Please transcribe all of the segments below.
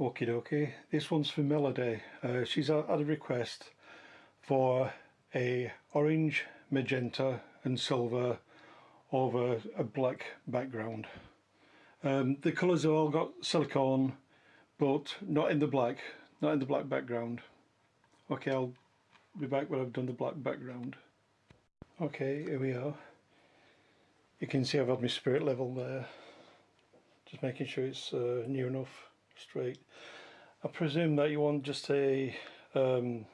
Okie dokie, this one's for Melody. Uh, she's had a request for a orange, magenta and silver over a black background. Um, the colours have all got silicone but not in the black, not in the black background. Okay, I'll be back when I've done the black background. Okay, here we are. You can see I've had my spirit level there. Just making sure it's uh, near enough straight. I presume that you want just a, um,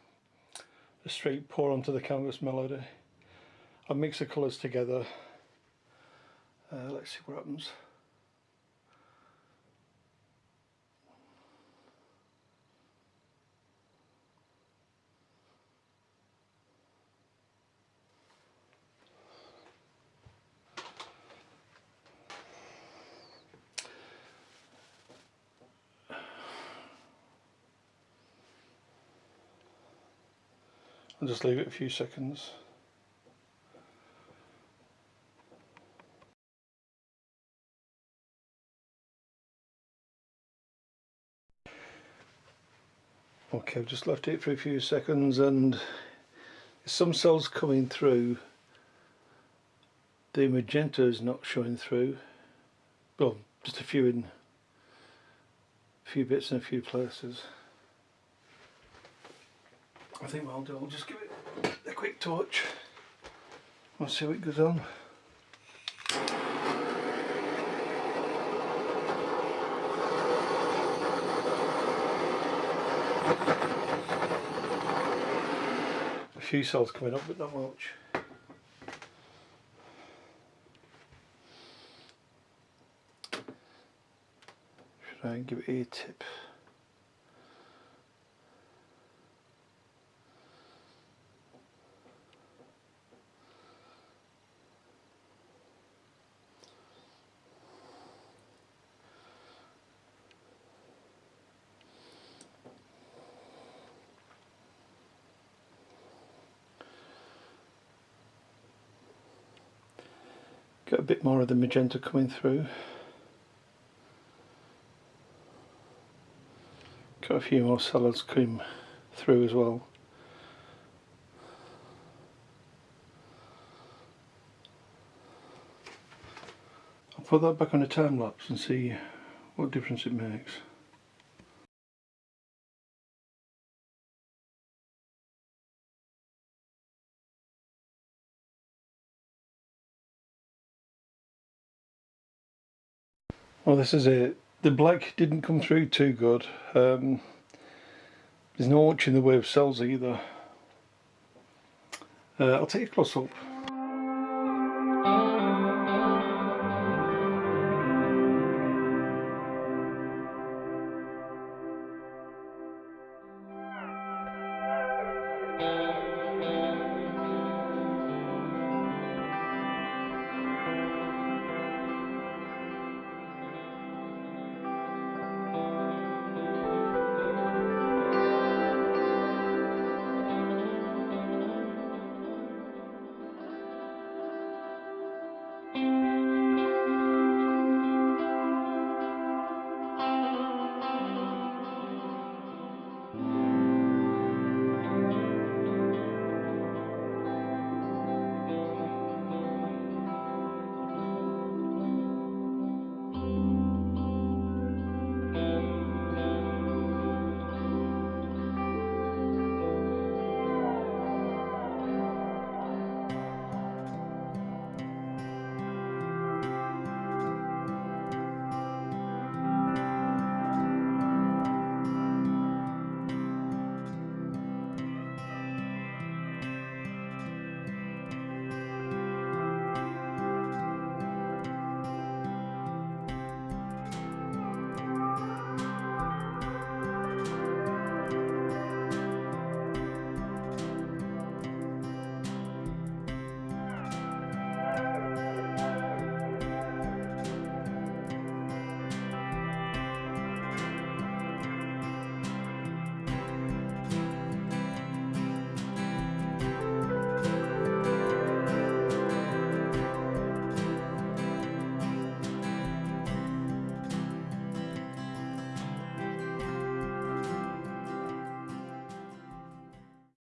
a straight pour onto the canvas melody. I'll mix the colours together. Uh, let's see what happens. And just leave it a few seconds. Okay, I've just left it for a few seconds and some cells coming through. The magenta is not showing through. Well, just a few in a few bits in a few places. I think what I'll do, I'll just give it a quick touch. I'll see what goes on. A few cells coming up, but not much. Should I give it a tip? Get a bit more of the magenta coming through. Got a few more salads coming through as well. I'll put that back on a time lapse and see what difference it makes. Well this is it. The black didn't come through too good. Um, there's not much in the way of cells either. Uh, I'll take a close up.